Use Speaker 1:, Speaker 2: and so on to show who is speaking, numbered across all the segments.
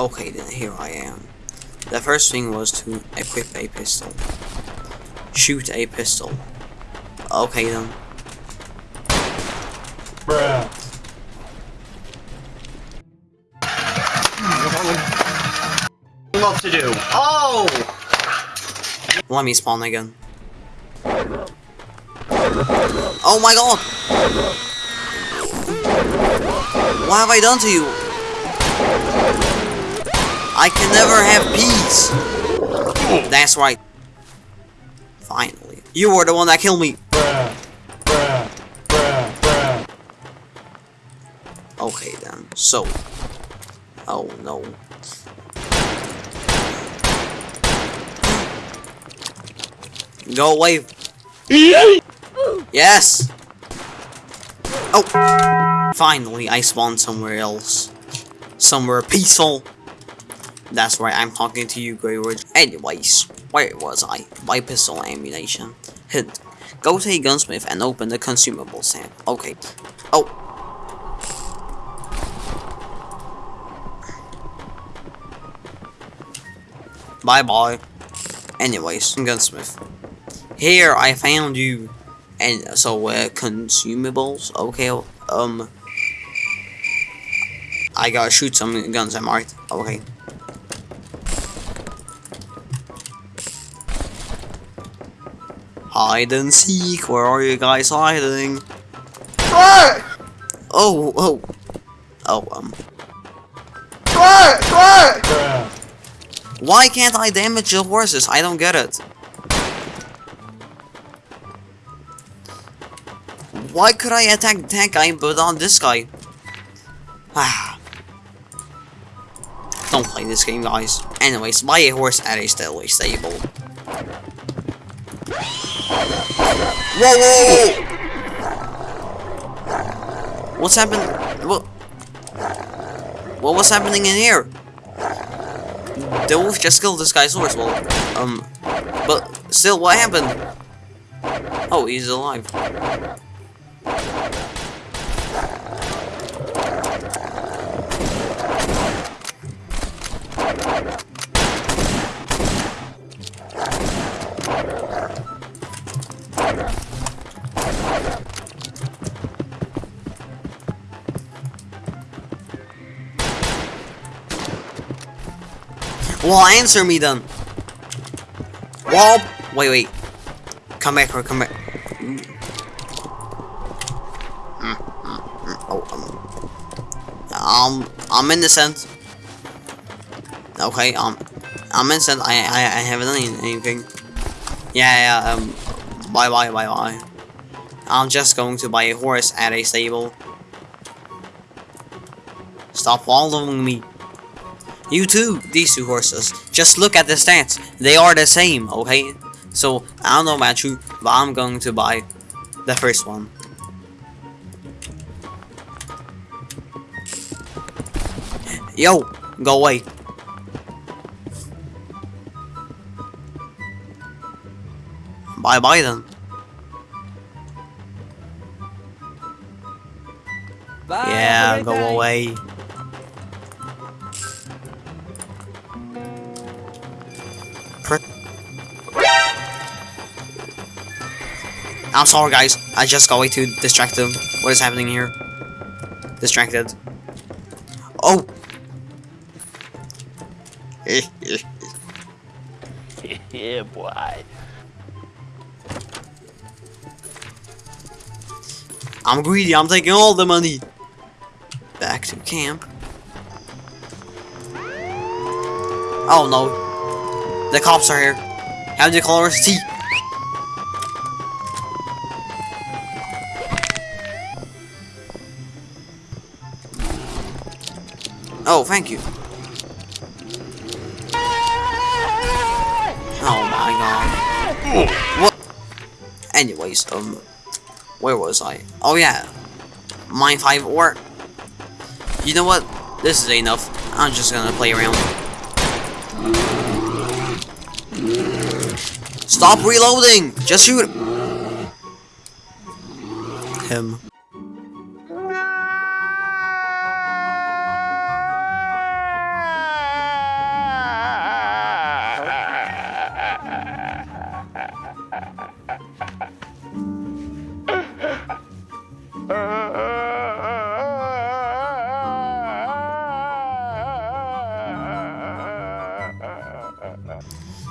Speaker 1: Okay, then here I am. The first thing was to equip a pistol. Shoot a pistol. Okay then.
Speaker 2: Bruh.
Speaker 3: What to do? Oh!
Speaker 1: Let me spawn again. Oh my god! What have I done to you? I can never have peace! That's right. Finally. You were the one that killed me! Okay then, so. Oh no. Go away. Yes! Oh! Finally, I spawned somewhere else. Somewhere peaceful. That's right, I'm talking to you, Grey Ridge. Anyways, where was I? Buy pistol ammunition. Hint. Go to a gunsmith and open the consumable stand. Okay. Oh, Bye bye. Anyways, gunsmith. Here I found you. And so uh, consumables. Okay. Um. I gotta shoot some guns. Am I right? Okay. Hide and seek. Where are you guys hiding? Oh, oh, oh. Um.
Speaker 2: Bruh.
Speaker 1: Why can't I damage the horses? I don't get it. Why could I attack that guy but on this guy? Ah. don't play this game, guys. Anyways, buy a horse at a stairway stable. Whoa, whoa, whoa! What's happened? What? What was happening in here? The wolf just killed this guy's horse. Well, um, but still, what happened? Oh, he's alive. Well, answer me then. Well, wait, wait. Come back, come back. Mm, mm, mm. Oh, um, um, I'm innocent. Okay, um, I'm innocent. I, I, I haven't done anything. Yeah, yeah. Um, bye, bye, bye, bye. I'm just going to buy a horse at a stable. Stop following me. You too, these two horses. Just look at the stats. They are the same, okay? So, I don't know about you, but I'm going to buy the first one. Yo, go away. Bye bye then.
Speaker 4: Bye.
Speaker 1: yeah, go away. I'm sorry guys, I just got way too distracted. What is happening here? Distracted. Oh!
Speaker 4: yeah, boy.
Speaker 1: I'm greedy, I'm taking all the money. Back to camp. Oh no. The cops are here. How do you call us? T. Oh, thank you. Oh my god. What? Anyways, um, where was I? Oh yeah, mine five or. You know what? This is enough. I'm just gonna play around. Stop reloading! Just shoot him.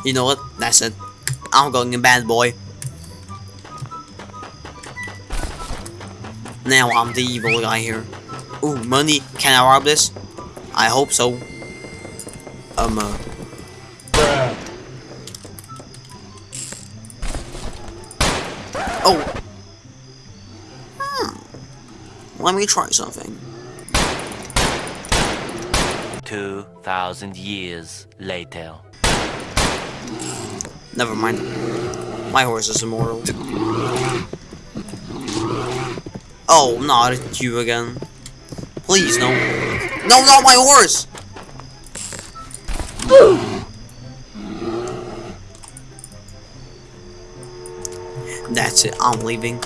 Speaker 1: You know what? That's it. I'm going in bad boy. Now I'm the evil guy here. Ooh, money. Can I rob this? I hope so. Um, uh, oh. Hmm. Let me try something.
Speaker 4: 2,000 years later.
Speaker 1: Never mind. My horse is immortal. Oh, not you again. Please, no. No, not my horse! That's it, I'm leaving.